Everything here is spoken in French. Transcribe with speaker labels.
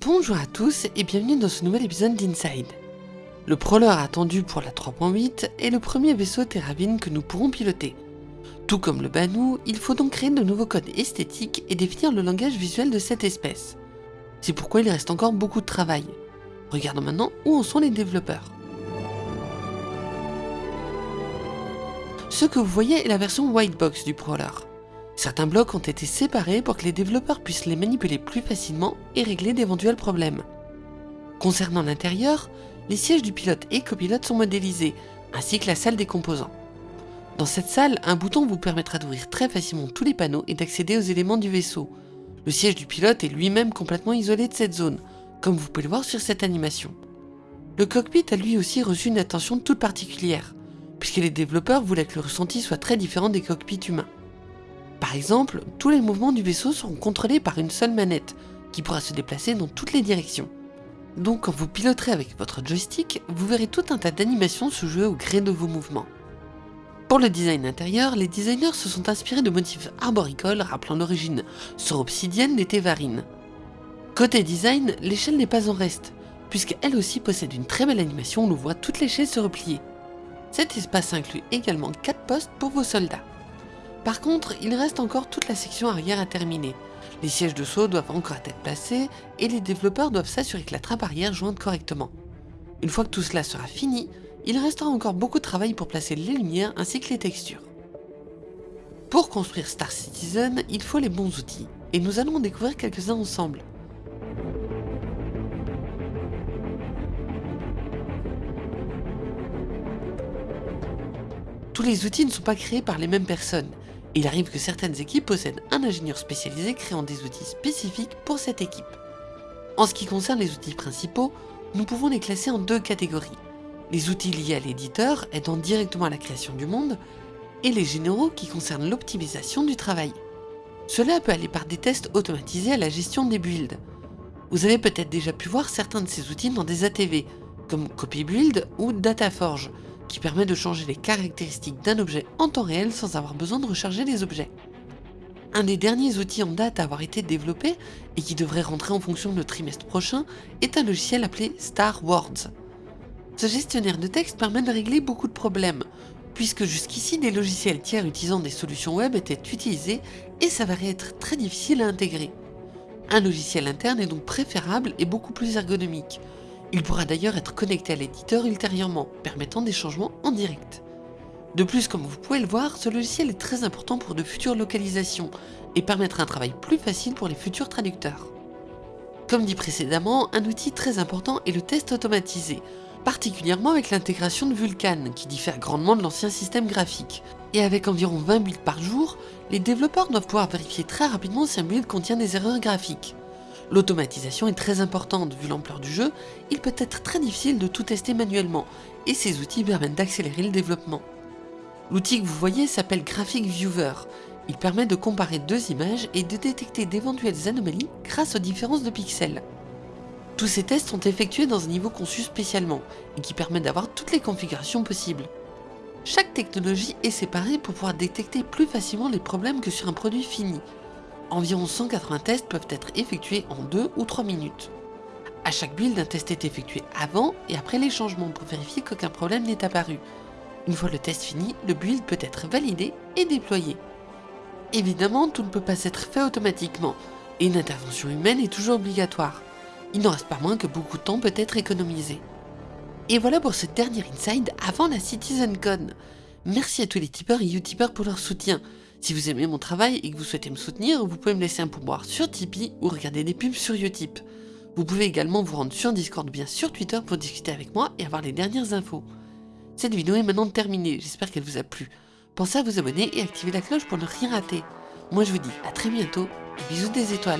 Speaker 1: Bonjour à tous et bienvenue dans ce nouvel épisode d'Inside. Le Prowler attendu pour la 3.8 est le premier vaisseau Terravine que nous pourrons piloter. Tout comme le Banu, il faut donc créer de nouveaux codes esthétiques et définir le langage visuel de cette espèce. C'est pourquoi il reste encore beaucoup de travail. Regardons maintenant où en sont les développeurs. Ce que vous voyez est la version white box du Prowler. Certains blocs ont été séparés pour que les développeurs puissent les manipuler plus facilement et régler d'éventuels problèmes. Concernant l'intérieur, les sièges du pilote et copilote sont modélisés, ainsi que la salle des composants. Dans cette salle, un bouton vous permettra d'ouvrir très facilement tous les panneaux et d'accéder aux éléments du vaisseau. Le siège du pilote est lui-même complètement isolé de cette zone, comme vous pouvez le voir sur cette animation. Le cockpit a lui aussi reçu une attention toute particulière, puisque les développeurs voulaient que le ressenti soit très différent des cockpits humains. Par exemple, tous les mouvements du vaisseau seront contrôlés par une seule manette, qui pourra se déplacer dans toutes les directions. Donc quand vous piloterez avec votre joystick, vous verrez tout un tas d'animations se jouer au gré de vos mouvements. Pour le design intérieur, les designers se sont inspirés de motifs arboricoles rappelant l'origine obsidienne des Tévarines. Côté design, l'échelle n'est pas en reste, puisqu'elle aussi possède une très belle animation où l'on voit toute l'échelle se replier. Cet espace inclut également 4 postes pour vos soldats. Par contre, il reste encore toute la section arrière à terminer. Les sièges de saut doivent encore être placés et les développeurs doivent s'assurer que la trappe arrière jointe correctement. Une fois que tout cela sera fini, il restera encore beaucoup de travail pour placer les lumières ainsi que les textures. Pour construire Star Citizen, il faut les bons outils, et nous allons en découvrir quelques-uns ensemble. Tous les outils ne sont pas créés par les mêmes personnes, il arrive que certaines équipes possèdent un ingénieur spécialisé créant des outils spécifiques pour cette équipe. En ce qui concerne les outils principaux, nous pouvons les classer en deux catégories. Les outils liés à l'éditeur, aidant directement à la création du monde, et les généraux qui concernent l'optimisation du travail. Cela peut aller par des tests automatisés à la gestion des builds. Vous avez peut-être déjà pu voir certains de ces outils dans des ATV, comme CopyBuild ou DataForge, qui permet de changer les caractéristiques d'un objet en temps réel sans avoir besoin de recharger les objets. Un des derniers outils en date à avoir été développé, et qui devrait rentrer en fonction le trimestre prochain, est un logiciel appelé Star Words. Ce gestionnaire de texte permet de régler beaucoup de problèmes, puisque jusqu'ici des logiciels tiers utilisant des solutions web étaient utilisés et s'avéraient être très difficiles à intégrer. Un logiciel interne est donc préférable et beaucoup plus ergonomique, il pourra d'ailleurs être connecté à l'éditeur ultérieurement, permettant des changements en direct. De plus, comme vous pouvez le voir, ce logiciel est très important pour de futures localisations et permettra un travail plus facile pour les futurs traducteurs. Comme dit précédemment, un outil très important est le test automatisé, particulièrement avec l'intégration de Vulkan, qui diffère grandement de l'ancien système graphique. Et avec environ 20 builds par jour, les développeurs doivent pouvoir vérifier très rapidement si un build contient des erreurs graphiques. L'automatisation est très importante, vu l'ampleur du jeu, il peut être très difficile de tout tester manuellement, et ces outils permettent d'accélérer le développement. L'outil que vous voyez s'appelle Graphic Viewer. Il permet de comparer deux images et de détecter d'éventuelles anomalies grâce aux différences de pixels. Tous ces tests sont effectués dans un niveau conçu spécialement, et qui permet d'avoir toutes les configurations possibles. Chaque technologie est séparée pour pouvoir détecter plus facilement les problèmes que sur un produit fini, Environ 180 tests peuvent être effectués en 2 ou 3 minutes. À chaque build, un test est effectué avant et après les changements pour vérifier qu'aucun problème n'est apparu. Une fois le test fini, le build peut être validé et déployé. Évidemment, tout ne peut pas être fait automatiquement, et une intervention humaine est toujours obligatoire. Il n'en reste pas moins que beaucoup de temps peut être économisé. Et voilà pour ce dernier Inside avant la CitizenCon. Merci à tous les tipeurs et utipeurs pour leur soutien. Si vous aimez mon travail et que vous souhaitez me soutenir, vous pouvez me laisser un pourboire sur Tipeee ou regarder des pubs sur Utip. Vous pouvez également vous rendre sur Discord ou bien sur Twitter pour discuter avec moi et avoir les dernières infos. Cette vidéo est maintenant terminée, j'espère qu'elle vous a plu. Pensez à vous abonner et activer la cloche pour ne rien rater. Moi je vous dis à très bientôt bisous des étoiles.